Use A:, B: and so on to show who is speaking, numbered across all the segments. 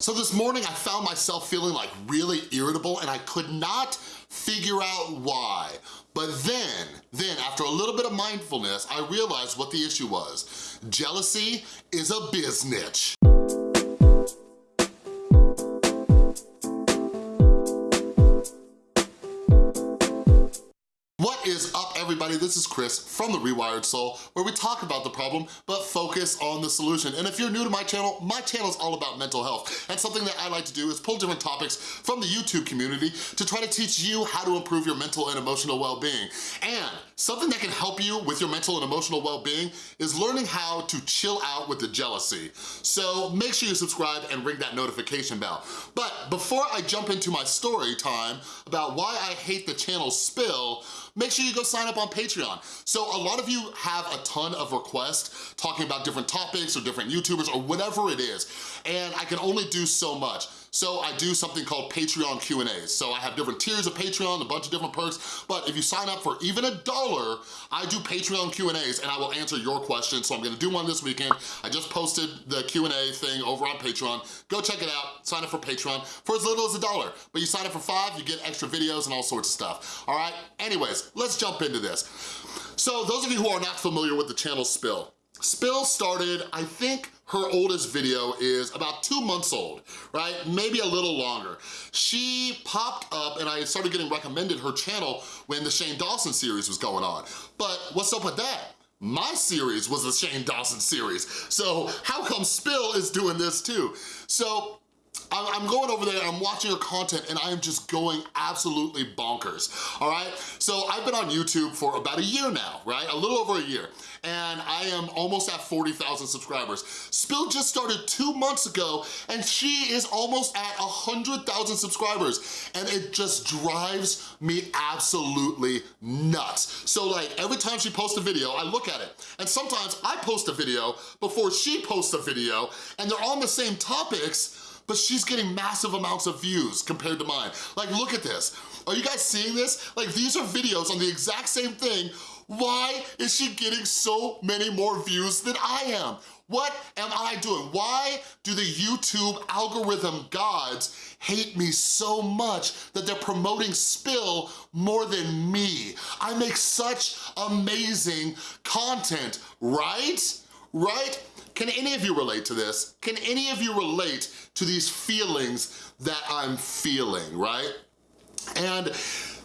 A: So this morning I found myself feeling like really irritable and I could not figure out why. But then, then after a little bit of mindfulness, I realized what the issue was. Jealousy is a biznitch. What is up everybody? This is Chris from The Rewired Soul where we talk about the problem but focus on the solution. And if you're new to my channel, my channel is all about mental health. And something that I like to do is pull different topics from the YouTube community to try to teach you how to improve your mental and emotional well-being. And something that can help you with your mental and emotional well-being is learning how to chill out with the jealousy. So make sure you subscribe and ring that notification bell. But before I jump into my story time about why I hate the channel spill, make sure you go sign up on Patreon. So a lot of you have a ton of requests talking about different topics or different YouTubers or whatever it is, and I can only do so much. So I do something called Patreon Q&As. So I have different tiers of Patreon, a bunch of different perks, but if you sign up for even a dollar, I do Patreon Q&As and I will answer your questions. So I'm gonna do one this weekend. I just posted the Q&A thing over on Patreon. Go check it out, sign up for Patreon for as little as a dollar. But you sign up for five, you get extra videos and all sorts of stuff, all right? Anyways, let's jump into this. So those of you who are not familiar with the channel Spill, Spill started, I think her oldest video is about two months old, right? Maybe a little longer. She popped up and I started getting recommended her channel when the Shane Dawson series was going on. But what's up with that? My series was the Shane Dawson series. So how come Spill is doing this too? So I'm going over there, I'm watching her content, and I am just going absolutely bonkers, all right? So I've been on YouTube for about a year now, right? A little over a year, and I am almost at 40,000 subscribers. Spill just started two months ago, and she is almost at 100,000 subscribers, and it just drives me absolutely nuts. So like, every time she posts a video, I look at it, and sometimes I post a video before she posts a video, and they're on the same topics, but she's getting massive amounts of views compared to mine. Like, look at this. Are you guys seeing this? Like, these are videos on the exact same thing. Why is she getting so many more views than I am? What am I doing? Why do the YouTube algorithm gods hate me so much that they're promoting Spill more than me? I make such amazing content, right? Right? Can any of you relate to this? Can any of you relate to these feelings that I'm feeling, right? And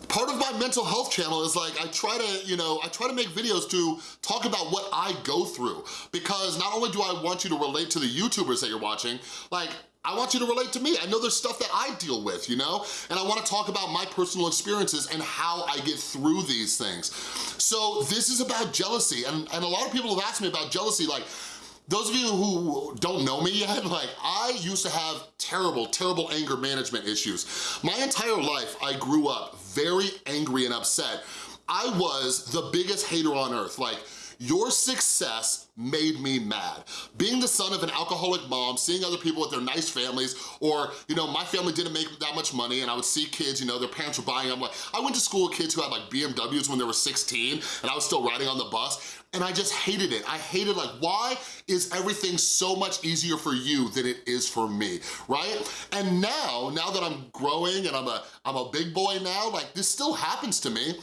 A: part of my mental health channel is like, I try to, you know, I try to make videos to talk about what I go through because not only do I want you to relate to the YouTubers that you're watching, like, I want you to relate to me. I know there's stuff that I deal with, you know? And I wanna talk about my personal experiences and how I get through these things. So this is about jealousy. And, and a lot of people have asked me about jealousy, like, those of you who don't know me yet, like I used to have terrible, terrible anger management issues. My entire life, I grew up very angry and upset. I was the biggest hater on earth. Like, your success made me mad. Being the son of an alcoholic mom, seeing other people with their nice families, or, you know, my family didn't make that much money and I would see kids, you know, their parents were buying them. Like, I went to school with kids who had like BMWs when they were 16 and I was still riding on the bus and I just hated it. I hated like, why is everything so much easier for you than it is for me, right? And now, now that I'm growing and I'm a, I'm a big boy now, like this still happens to me.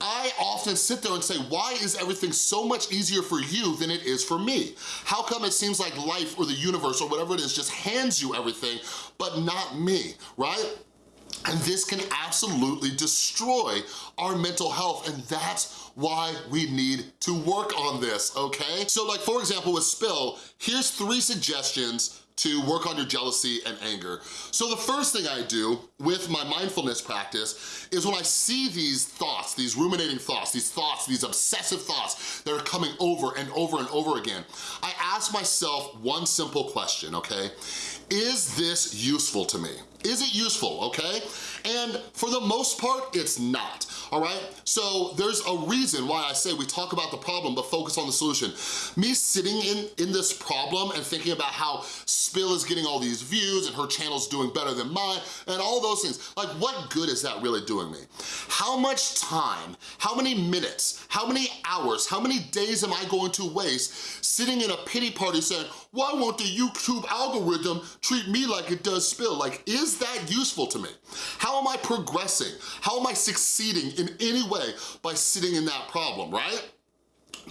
A: I often sit there and say, why is everything so much easier for you than it is for me? How come it seems like life or the universe or whatever it is just hands you everything, but not me, right? And this can absolutely destroy our mental health and that's why we need to work on this, okay? So like for example with Spill, here's three suggestions to work on your jealousy and anger. So the first thing I do with my mindfulness practice is when I see these thoughts, these ruminating thoughts, these thoughts, these obsessive thoughts that are coming over and over and over again, I ask myself one simple question, okay? Is this useful to me? Is it useful, okay? And for the most part, it's not all right? So there's a reason why I say we talk about the problem but focus on the solution. Me sitting in, in this problem and thinking about how Spill is getting all these views and her channel's doing better than mine and all those things, like what good is that really doing me? How much time, how many minutes, how many hours, how many days am I going to waste sitting in a pity party saying, why won't the YouTube algorithm treat me like it does Spill? Like, is that useful to me? How am I progressing? How am I succeeding in any way by sitting in that problem, right?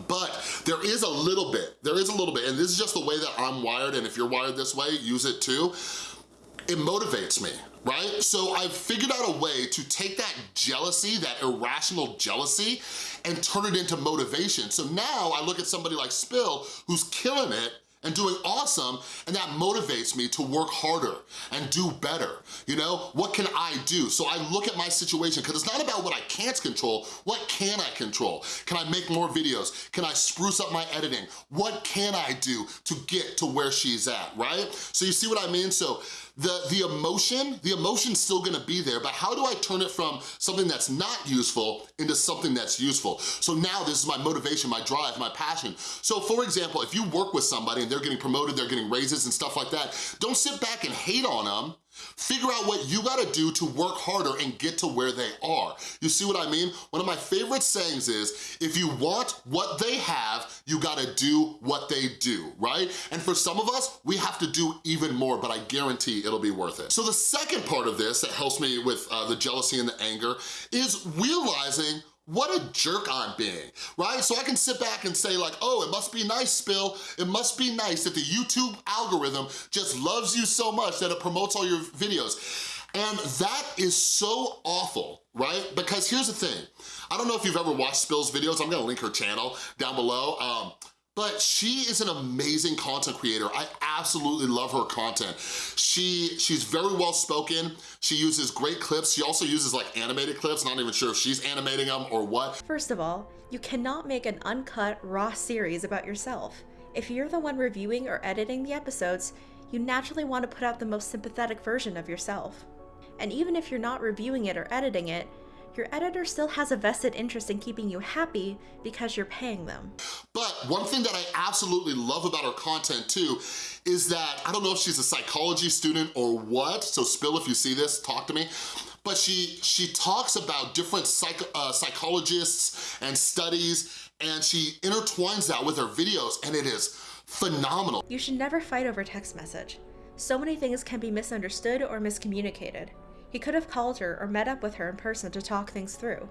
A: But there is a little bit, there is a little bit, and this is just the way that I'm wired, and if you're wired this way, use it too. It motivates me, right? So I've figured out a way to take that jealousy, that irrational jealousy, and turn it into motivation. So now I look at somebody like Spill, who's killing it, and doing awesome, and that motivates me to work harder and do better, you know? What can I do? So I look at my situation, because it's not about what I can't control, what can I control? Can I make more videos? Can I spruce up my editing? What can I do to get to where she's at, right? So you see what I mean? So the, the emotion, the emotion's still gonna be there, but how do I turn it from something that's not useful into something that's useful? So now this is my motivation, my drive, my passion. So for example, if you work with somebody and they're getting promoted, they're getting raises and stuff like that, don't sit back and hate on them. Figure out what you gotta do to work harder and get to where they are. You see what I mean? One of my favorite sayings is, if you want what they have, you gotta do what they do, right? And for some of us, we have to do even more, but I guarantee it'll be worth it. So the second part of this that helps me with uh, the jealousy and the anger is realizing what a jerk I'm being, right? So I can sit back and say like, oh, it must be nice, Spill. It must be nice that the YouTube algorithm just loves you so much that it promotes all your videos. And that is so awful, right? Because here's the thing. I don't know if you've ever watched Spill's videos. I'm gonna link her channel down below. Um, but she is an amazing content creator. I absolutely love her content. She She's very well spoken. She uses great clips. She also uses like animated clips. Not even sure if she's animating them or what.
B: First of all, you cannot make an uncut, raw series about yourself. If you're the one reviewing or editing the episodes, you naturally want to put out the most sympathetic version of yourself. And even if you're not reviewing it or editing it, your editor still has a vested interest in keeping you happy because you're paying them.
A: But one thing that I absolutely love about her content too is that, I don't know if she's a psychology student or what, so Spill, if you see this, talk to me, but she, she talks about different psych, uh, psychologists and studies, and she intertwines that with her videos, and it is phenomenal.
B: You should never fight over text message. So many things can be misunderstood or miscommunicated. He could have called her or met up with her in person to talk things through.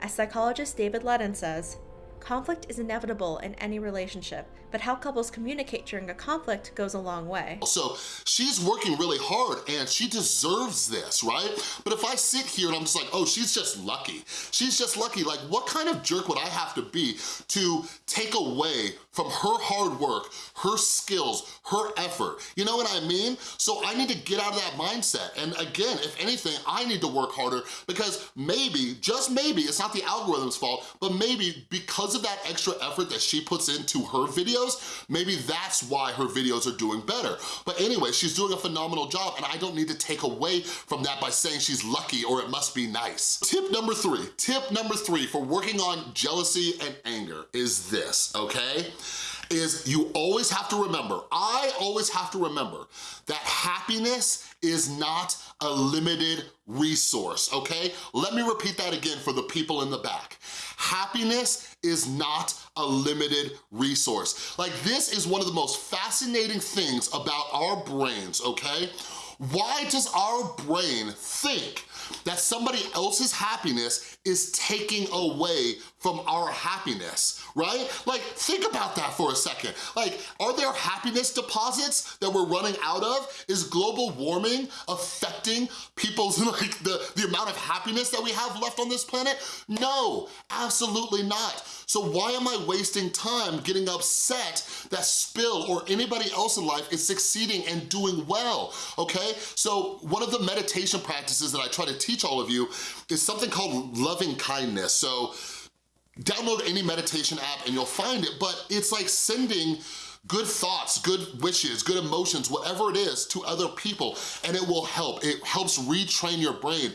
B: As psychologist David Ludden says, conflict is inevitable in any relationship, but how couples communicate during a conflict goes a long way.
A: So she's working really hard and she deserves this, right? But if I sit here and I'm just like, oh, she's just lucky. She's just lucky. Like, what kind of jerk would I have to be to take away from her hard work, her skills, her effort? You know what I mean? So I need to get out of that mindset. And again, if anything, I need to work harder because maybe, just maybe, it's not the algorithm's fault, but maybe because of that extra effort that she puts into her videos, maybe that's why her videos are doing better. But anyway, she's doing a phenomenal job and I don't need to take away from that by saying she's lucky or it must be nice. Tip number three, tip number three for working on jealousy and anger is this, okay? is you always have to remember, I always have to remember that happiness is not a limited resource, okay? Let me repeat that again for the people in the back. Happiness is not a limited resource. Like this is one of the most fascinating things about our brains, okay? Why does our brain think that somebody else's happiness is taking away from our happiness, right? Like, think about that for a second. Like, are there happiness deposits that we're running out of? Is global warming affecting people's, like, the, the amount of happiness that we have left on this planet? No, absolutely not. So why am I wasting time getting upset that Spill or anybody else in life is succeeding and doing well, okay? So one of the meditation practices that I try to teach all of you is something called loving kindness. So download any meditation app and you'll find it, but it's like sending good thoughts, good wishes, good emotions, whatever it is to other people, and it will help. It helps retrain your brain.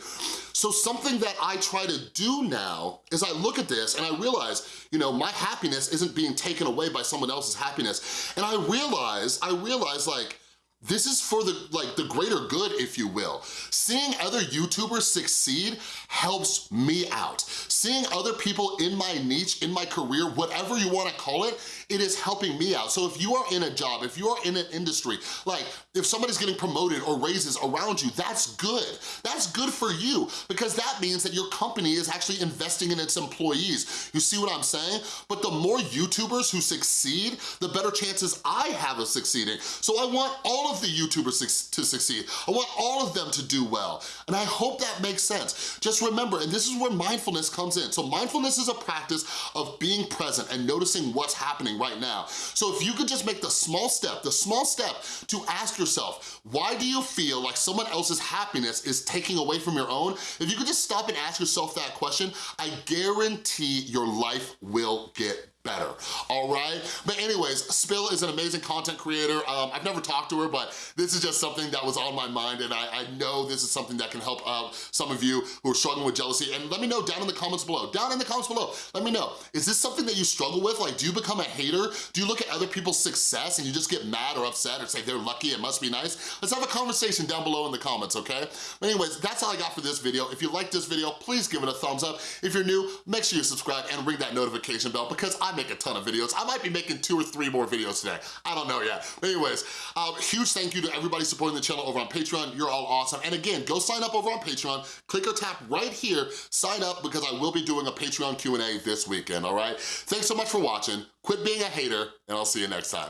A: So something that I try to do now is I look at this and I realize, you know, my happiness isn't being taken away by someone else's happiness. And I realize, I realize like, this is for the like the greater good, if you will. Seeing other YouTubers succeed helps me out. Seeing other people in my niche, in my career, whatever you wanna call it, it is helping me out. So if you are in a job, if you are in an industry, like if somebody's getting promoted or raises around you, that's good. That's good for you because that means that your company is actually investing in its employees. You see what I'm saying? But the more YouTubers who succeed, the better chances I have of succeeding. So I want all of the YouTubers to succeed. I want all of them to do well. And I hope that makes sense. Just remember, and this is where mindfulness comes in. So mindfulness is a practice of being present and noticing what's happening right now. So if you could just make the small step, the small step to ask yourself, why do you feel like someone else's happiness is taking away from your own? If you could just stop and ask yourself that question, I guarantee your life will get better, all right? But anyways, Spill is an amazing content creator. Um, I've never talked to her, but this is just something that was on my mind and I, I know this is something that can help out some of you who are struggling with jealousy. And let me know down in the comments below, down in the comments below, let me know, is this something that you struggle with? Like, do you become a hater? Do you look at other people's success and you just get mad or upset or say they're lucky, it must be nice? Let's have a conversation down below in the comments, okay? But anyways, that's all I got for this video. If you like this video, please give it a thumbs up. If you're new, make sure you subscribe and ring that notification bell because Make a ton of videos. I might be making two or three more videos today. I don't know yet. But anyways, um, huge thank you to everybody supporting the channel over on Patreon. You're all awesome. And again, go sign up over on Patreon. Click or tap right here, sign up because I will be doing a Patreon Q&A this weekend, all right? Thanks so much for watching. Quit being a hater, and I'll see you next time.